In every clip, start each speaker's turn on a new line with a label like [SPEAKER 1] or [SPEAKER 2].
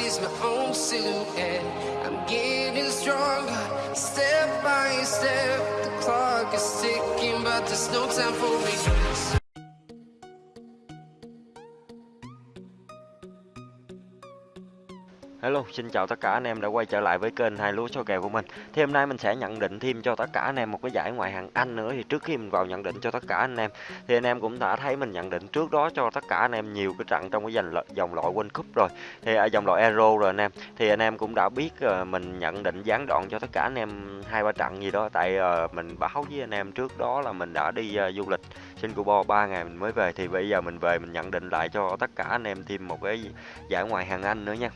[SPEAKER 1] sees my own silhouette. I'm getting stronger, step by step. The clock is ticking, but there's no time for regrets.
[SPEAKER 2] Hello, xin chào tất cả anh em đã quay trở lại với kênh hai lúa số kèo của mình. Thì hôm nay mình sẽ nhận định thêm cho tất cả anh em một cái giải ngoại hạng Anh nữa thì trước khi mình vào nhận định cho tất cả anh em thì anh em cũng đã thấy mình nhận định trước đó cho tất cả anh em nhiều cái trận trong cái dòng loại, dòng loại World Cup rồi. Thì à, ở dòng loại Euro rồi anh em. Thì anh em cũng đã biết ờ, mình nhận định gián đoạn cho tất cả anh em hai ba trận gì đó tại ờ, mình báo với anh em trước đó là mình đã đi ờ, du lịch Singapore 3 ngày mình mới về thì bây giờ mình về mình nhận định lại cho tất cả anh em thêm một cái giải ngoại hạng Anh nữa nha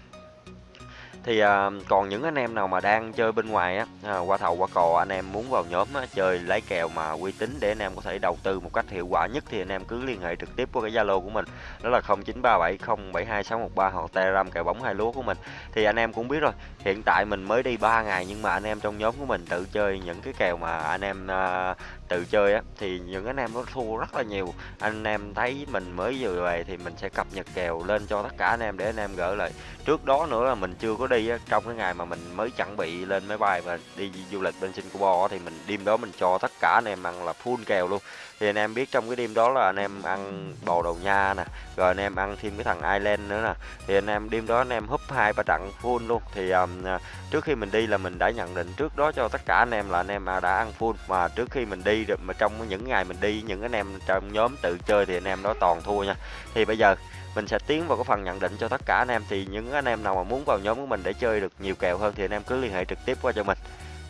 [SPEAKER 2] thì à, còn những anh em nào mà đang chơi bên ngoài á à, qua thầu qua cò anh em muốn vào nhóm á, chơi lấy kèo mà uy tín để anh em có thể đầu tư một cách hiệu quả nhất thì anh em cứ liên hệ trực tiếp qua cái zalo của mình đó là 0937072613 hoặc telegram kèo bóng hai lúa của mình. Thì anh em cũng biết rồi hiện tại mình mới đi 3 ngày nhưng mà anh em trong nhóm của mình tự chơi những cái kèo mà anh em à, tự chơi á thì những anh em nó thua rất là nhiều. Anh em thấy mình mới vừa về thì mình sẽ cập nhật kèo lên cho tất cả anh em để anh em gỡ lại. Trước đó nữa là mình chưa có đi á, trong cái ngày mà mình mới chuẩn bị lên máy bay và đi du lịch bên Singapore thì mình đêm đó mình cho tất cả anh em ăn là full kèo luôn. Thì anh em biết trong cái đêm đó là anh em ăn bò đầu nha nè rồi anh em ăn thêm cái thằng Ireland nữa nè. Thì anh em đêm đó anh em húp hai ba trận full luôn. Thì um, à, trước khi mình đi là mình đã nhận định trước đó cho tất cả anh em là anh em đã ăn full. Mà trước khi mình đi được mà trong những ngày mình đi những anh em trong nhóm tự chơi thì anh em đó toàn thua nha. Thì bây giờ mình sẽ tiến vào cái phần nhận định cho tất cả anh em. Thì những anh em nào mà muốn vào nhóm của mình để chơi được nhiều kèo hơn thì anh em cứ liên hệ trực tiếp qua cho mình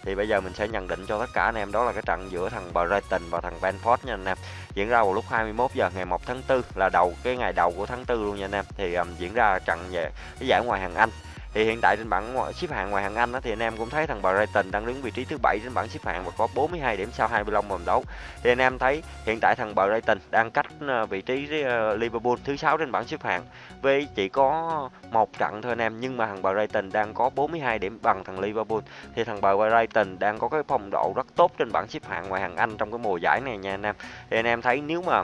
[SPEAKER 2] thì bây giờ mình sẽ nhận định cho tất cả anh em đó là cái trận giữa thằng Brighton và thằng Brentford nha anh em. Diễn ra vào lúc 21 giờ ngày 1 tháng 4 là đầu cái ngày đầu của tháng 4 luôn nha anh em. Thì um, diễn ra trận về cái giải ngoại hạng Anh thì hiện tại trên bảng xếp hạng ngoài hạng Anh đó, thì anh em cũng thấy thằng Brighton đang đứng vị trí thứ bảy trên bảng xếp hạng và có 42 điểm sau 25 vòng đấu. Thì anh em thấy hiện tại thằng Brighton đang cách ờ, vị trí ờ, Liverpool thứ sáu trên bảng xếp hạng với chỉ có một trận thôi anh em nhưng mà thằng Brighton đang có 42 điểm bằng thằng Liverpool. Thì thằng Brighton đang có cái phong độ rất tốt trên bảng xếp hạng ngoài hạng Anh trong cái mùa giải này nha anh em. Thì anh em thấy nếu mà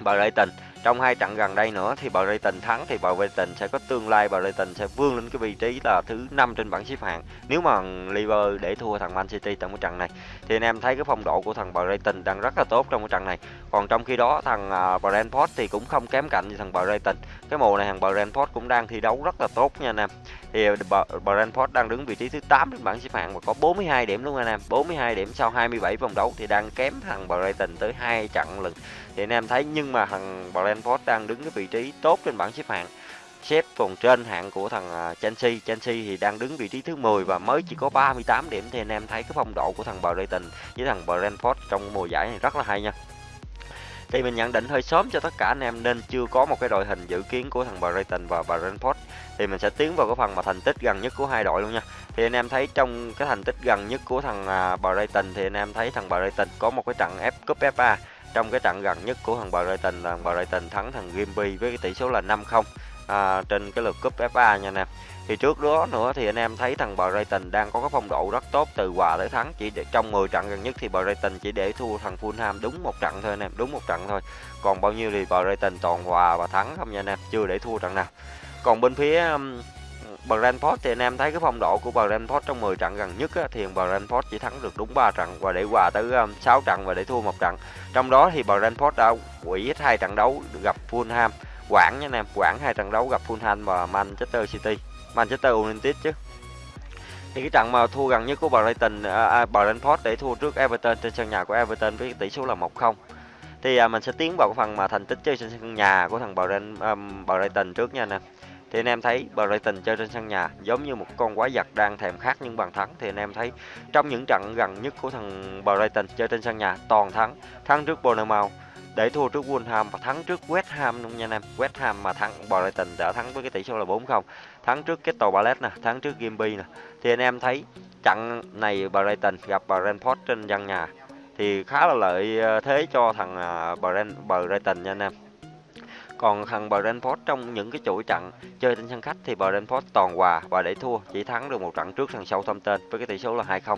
[SPEAKER 2] Brighton trong hai trận gần đây nữa thì Brighton thắng thì Brighton sẽ có tương lai Brighton sẽ vươn lên cái vị trí là thứ năm trên bảng xếp hạng. Nếu mà Liverpool để thua thằng Man City trong cái trận này, thì anh em thấy cái phong độ của thằng Brighton đang rất là tốt trong cái trận này. Còn trong khi đó, thằng à, Brentford thì cũng không kém cạnh như thằng Brighton cái mùa này thằng Brentford cũng đang thi đấu rất là tốt nha anh em. Thì Brentford đang đứng vị trí thứ 8 trên bảng xếp hạng và có 42 điểm luôn anh em. 42 điểm sau 27 vòng đấu thì đang kém thằng Brighton tới hai trận lần thì anh em thấy, nhưng mà thằng Brentford đang đứng cái vị trí tốt trên bảng xếp hạng. Xếp còn trên hạng của thằng à, Chelsea. Chelsea thì đang đứng vị trí thứ 10 và mới chỉ có 38 điểm. Thì anh em thấy cái phong độ của thằng Brighton với thằng Brentford trong mùa giải này rất là hay nha. Thì mình nhận định hơi sớm cho tất cả anh em nên chưa có một cái đội hình dự kiến của thằng Brighton và Brentford. Thì mình sẽ tiến vào cái phần mà thành tích gần nhất của hai đội luôn nha. Thì anh em thấy trong cái thành tích gần nhất của thằng à, Brighton thì anh em thấy thằng Brighton có một cái trận F Cup FA trong cái trận gần nhất của thằng Brighton là thằng Brighton thắng thằng Gimby với cái tỷ số là 5-0 à, trên cái lượt cúp FA nha anh em thì trước đó nữa thì anh em thấy thằng Brighton đang có cái phong độ rất tốt từ hòa tới thắng chỉ để, trong 10 trận gần nhất thì Brighton chỉ để thua thằng Fulham đúng một trận thôi anh em đúng một trận thôi. Còn bao nhiêu thì Brighton toàn hòa và thắng không nha anh em chưa để thua trận nào. Còn bên phía um, Brentford thì anh em thấy cái phong độ của Brentford trong 10 trận gần nhất á, thì Brentford chỉ thắng được đúng 3 trận và để hòa tới um, 6 trận và để thua một trận. Trong đó thì Brentford đã quỷ hết hai trận đấu gặp Fulham, Quảng nha anh em, Quảng hai trận đấu gặp Fulham và Manchester City, Manchester United chứ. Thì cái trận mà thua gần nhất của Brighton à, à Brentford để thua trước Everton trên sân nhà của Everton với tỷ số là 1-0 thì à, mình sẽ tiến vào cái phần mà thành tích chơi trên sân nhà của thằng Brighton, um, Brighton trước nha anh em thì anh em thấy Brighton chơi trên sân nhà giống như một con quái vật đang thèm khát những bàn thắng. Thì anh em thấy trong những trận gần nhất của thằng Brighton chơi trên sân nhà toàn thắng. Thắng trước Bournemouth để thua trước Wolverhampton và thắng trước West Ham luôn nha anh em. West Ham mà thắng Brighton đã thắng với cái tỷ số là 4-0 thắng trước cái tàu Palace nè thắng trước Gimby nè. Thì anh em thấy trận này Brighton gặp Brentford trên sân nhà thì khá là lợi ờ, thế cho thằng ờ, Brighton nha anh em. Còn thằng Brentford trong những cái chuỗi trận chơi trên sân khách thì Brentford toàn hòa và để thua, chỉ thắng được một trận trước thằng Southampton với cái tỷ số là 2-0.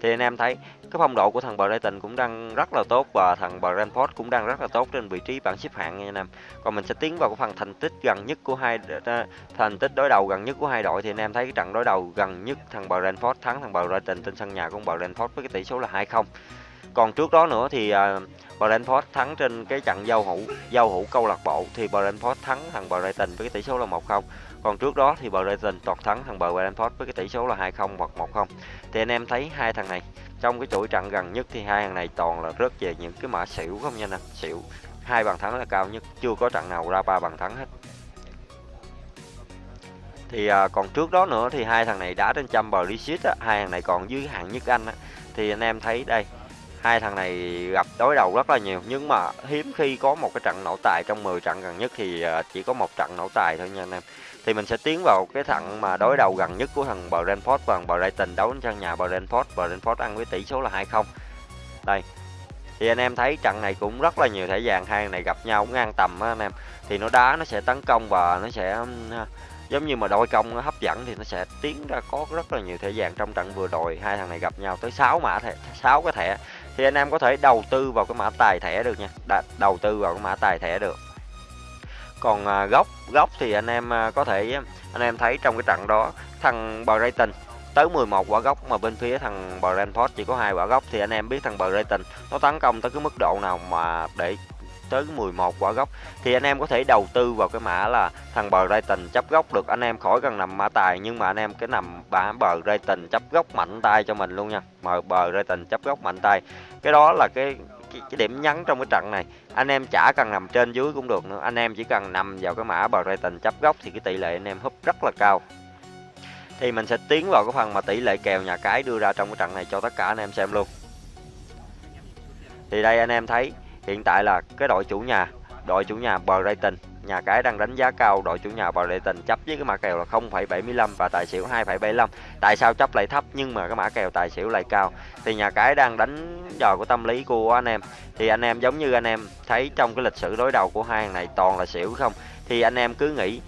[SPEAKER 2] Thì anh em thấy cái phong độ của thằng Brighton cũng đang rất là tốt và thằng Brentford cũng đang rất là tốt trên vị trí bảng xếp hạng nha anh em. Còn mình sẽ tiến vào cái phần thành tích gần nhất của hai thành tích đối đầu gần nhất của hai đội thì anh em thấy cái trận đối đầu gần nhất thằng Brentford thắng thằng Brighton trên sân nhà của Brentford với cái tỷ số là 2-0. Còn trước đó nữa thì à, uh, Brentford thắng trên cái trận giao hữu giao hữu câu lạc bộ thì Brentford thắng thằng Brighton với cái tỷ số là 1-0. Còn trước đó thì Brighton toàn thắng thằng Brentford với cái tỷ số là 2-0 hoặc 1-0. Thì anh em thấy hai thằng này trong cái chuỗi trận gần nhất thì hai thằng này toàn là rớt về những cái mã xỉu không nha nè xỉu hai bàn thắng là cao nhất chưa có trận nào ra ba bàn thắng hết thì à, còn trước đó nữa thì hai thằng này đá trên trăm bờ á hai thằng này còn dưới hạng nhất anh á thì anh em thấy đây hai thằng này gặp đối đầu rất là nhiều, nhưng mà hiếm khi có một cái trận nổ tài. Trong 10 trận gần nhất thì ờ, chỉ có một trận nổ tài thôi nha anh em. Thì mình sẽ tiến vào cái thằng mà đối đầu gần nhất của thằng Brentford và thằng Brighton đấu trên sân nhà Brentford. Brentford ăn với tỷ số là 2-0 đây. Thì anh em thấy trận này cũng rất là nhiều thể vàng hai này gặp nhau cũng ngang tầm á anh em. Thì nó đá, nó sẽ tấn công và nó sẽ giống như mà đôi công nó hấp dẫn thì nó sẽ tiến ra có rất là nhiều thẻ vàng trong trận vừa rồi. Hai thằng này gặp nhau tới 6 mã thẻ 6 cái thẻ thì anh em có thể đầu tư vào cái mã tài thẻ được nha. Đã, đầu tư vào cái mã tài thẻ được. Còn à, góc góc thì anh em à, có thể anh em thấy trong cái trận đó thằng Brighton tới 11 quả góc mà bên phía thằng Brentford chỉ có hai quả góc thì anh em biết thằng Brighton nó tấn công tới cái mức độ nào mà để tới 11 quả gốc. Thì anh em có thể đầu tư vào cái mã là thằng bờ Brighton chấp gốc được. Anh em khỏi cần nằm mã tài nhưng mà anh em cái nằm bả bờ Brighton chấp gốc mạnh tay cho mình luôn nha. Mời bờ Brighton chấp gốc mạnh tay. Cái đó là cái cái, cái điểm nhấn trong cái trận này. Anh em chả cần nằm trên dưới cũng được nữa. Anh em chỉ cần nằm vào cái mã bờ Brighton chấp góc thì cái tỷ lệ anh em húp rất là cao. Thì mình sẽ tiến vào cái phần mà tỷ lệ kèo nhà cái đưa ra trong cái trận này cho tất cả anh em xem luôn. Thì đây anh em thấy hiện tại là cái đội chủ nhà đội chủ nhà Brighton nhà cái đang đánh giá cao đội chủ nhà Brighton chấp với cái mã kèo là 0,75 và tài xỉu 2,75 tại sao chấp lại thấp nhưng mà cái mã kèo tài xỉu lại cao? Thì nhà cái đang đánh dò của tâm lý của anh em. Thì anh em giống như anh em thấy trong cái lịch sử đối đầu của hai hàng này toàn là xỉu không? Thì anh em cứ nghĩ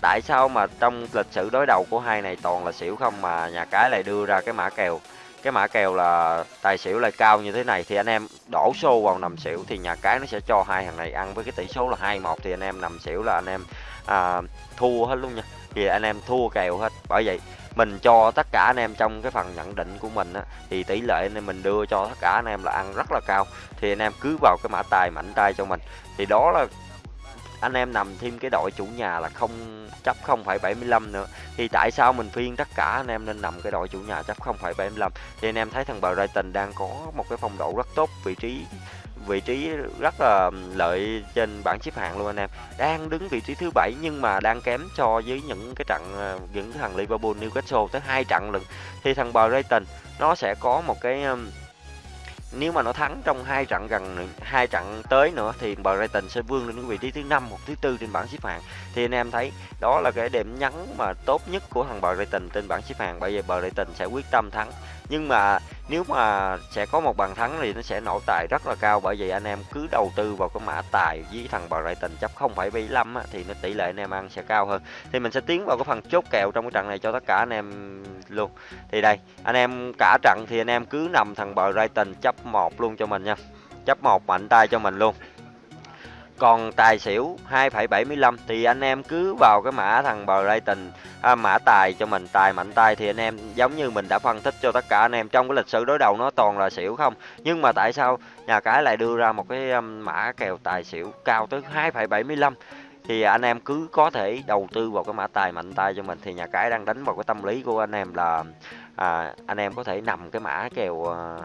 [SPEAKER 2] tại sao mà trong lịch sử đối đầu của hai này toàn là xỉu không mà nhà cái lại đưa ra cái mã kèo cái mã kèo là tài xỉu lại cao như thế này thì anh em đổ xô vào nằm xỉu thì nhà cái nó sẽ cho hai thằng này ăn với cái tỷ số là hai một thì anh em nằm xỉu là anh em à, thua hết luôn nha. Thì anh em thua kèo hết. Bởi vậy mình cho tất cả anh em trong cái phần nhận định của mình á, thì tỷ lệ nên mình đưa cho tất cả anh em là ăn rất là cao. Thì anh em cứ vào cái mã tài mạnh tay cho mình. Thì đó là anh em nằm thêm cái đội chủ nhà là không chấp 0,75 nữa. Thì tại sao mình phiên tất cả anh em nên nằm cái đội chủ nhà chấp 0,75 thì anh em thấy thằng Brighton đang có một cái phong độ rất tốt vị trí vị trí rất là lợi trên bảng xếp hạng luôn anh em. Đang đứng vị trí thứ bảy nhưng mà đang kém so với những cái trận ờ, những thằng Liverpool Newcastle tới hai trận lận. Thì thằng Brighton nó sẽ có một cái nếu mà nó thắng trong hai trận gần, hai trận tới nữa thì Brighton sẽ vươn lên cái vị trí thứ năm hoặc thứ tư trên bảng xếp hạng. Thì anh em thấy đó là cái điểm nhấn mà tốt nhất của thằng Brighton trên bảng xếp hạng. Bởi vì Brighton sẽ quyết tâm thắng nhưng mà nếu mà sẽ có một bàn thắng thì nó sẽ nổ tài rất là cao. Bởi vậy anh em cứ đầu tư vào cái mã tài với thằng Brighton chấp 0,75 thì nó tỷ lệ anh em ăn sẽ cao hơn. Thì mình sẽ tiến vào cái phần chốt kèo trong cái trận này cho tất cả anh em luôn. Thì đây anh em cả trận thì anh em cứ nằm thằng Brighton chấp một luôn cho mình nha. Chấp một mạnh tay cho mình luôn còn tài xỉu 2,75 thì anh em cứ vào cái mã thằng Brighton à, mã tài cho mình tài mạnh tay thì anh em giống như mình đã phân tích cho tất cả anh em. Trong cái lịch sử đối đầu nó toàn là xỉu không? Nhưng mà tại sao nhà cái lại đưa ra một cái um, mã kèo tài xỉu cao tới 2,75 thì anh em cứ có thể đầu tư vào cái mã tài mạnh tay cho mình thì nhà cái đang đánh vào cái tâm lý của anh em là à, anh em có thể nằm cái mã kèo à,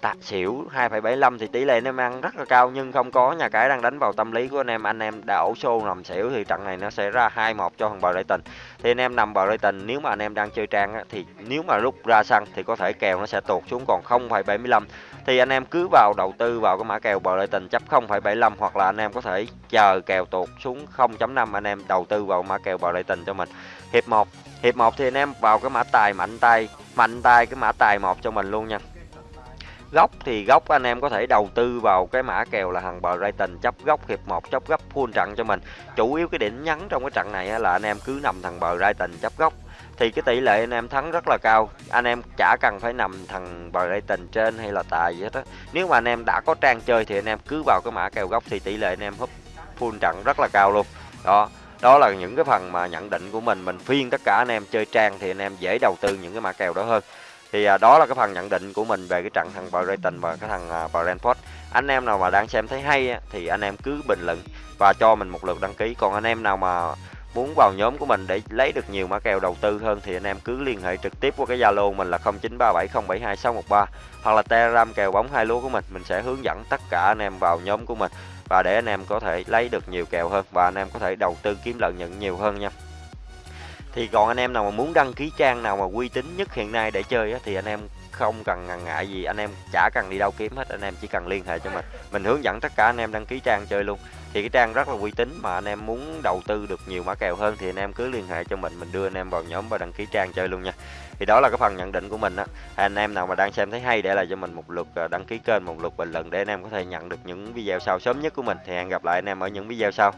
[SPEAKER 2] tạ xỉu 2,75 thì tỷ lệ anh em ăn rất là cao nhưng không có nhà cái đang đánh vào tâm lý của anh em. Anh em đã ổ xô nằm xỉu thì trận này nó sẽ ra 2-1 cho thằng Brighton thì anh em nằm Brighton nếu mà anh em đang chơi trang á, thì nếu mà lúc ra sân thì có thể kèo nó sẽ tuột xuống còn 0,75 thì anh em cứ vào đầu tư vào cái mã kèo Brighton chấp 0,75 hoặc là anh em có thể chờ kèo tuột xuống 0.5 anh em đầu tư vào mã kèo Brighton cho mình. Hiệp 1 hiệp 1 thì anh em vào cái mã tài mạnh tay mạnh tay cái mã tài một cho mình luôn nha góc thì góc anh em có thể đầu tư vào cái mã kèo là thằng Brighton, chấp góc hiệp 1 chấp góc full trận cho mình. Chủ yếu cái điểm nhấn trong cái trận này là anh em cứ nằm thằng Brighton, chấp góc thì cái tỷ lệ anh em thắng rất là cao. Anh em chả cần phải nằm thằng Brighton trên hay là tài gì hết á. Nếu mà anh em đã có trang chơi thì anh em cứ vào cái mã kèo góc thì tỷ lệ anh em húp full trận rất là cao luôn. Đó đó là những cái phần mà nhận định của mình. Mình phiên tất cả anh em chơi trang thì anh em dễ đầu tư những cái mã kèo đó hơn thì à, đó là cái phần nhận định của mình về cái trận thằng Brighton và cái thằng à, Brentford anh em nào mà đang xem thấy hay á, thì anh em cứ bình luận và cho mình một lượt đăng ký. Còn anh em nào mà muốn vào nhóm của mình để lấy được nhiều mã kèo đầu tư hơn thì anh em cứ liên hệ trực tiếp qua cái Zalo mình là 0937072613 hoặc là Telegram kèo bóng hai lúa của mình. Mình sẽ hướng dẫn tất cả anh em vào nhóm của mình và để anh em có thể lấy được nhiều kèo hơn và anh em có thể đầu tư kiếm lợi nhuận nhiều hơn nha thì còn anh em nào mà muốn đăng ký trang nào mà uy tín nhất hiện nay để chơi á, thì anh em không cần ngần ngại gì anh em chả cần đi đâu kiếm hết anh em chỉ cần liên hệ cho mình mình hướng dẫn tất cả anh em đăng ký trang chơi luôn thì cái trang rất là uy tín mà anh em muốn đầu tư được nhiều mã kèo hơn thì anh em cứ liên hệ cho mình mình đưa anh em vào nhóm và đăng ký trang chơi luôn nha thì đó là cái phần nhận định của mình á anh em nào mà đang xem thấy hay để lại cho mình một lượt đăng ký kênh một lượt bình luận để anh em có thể nhận được những video sau sớm nhất của mình thì hẹn gặp lại anh em ở những video sau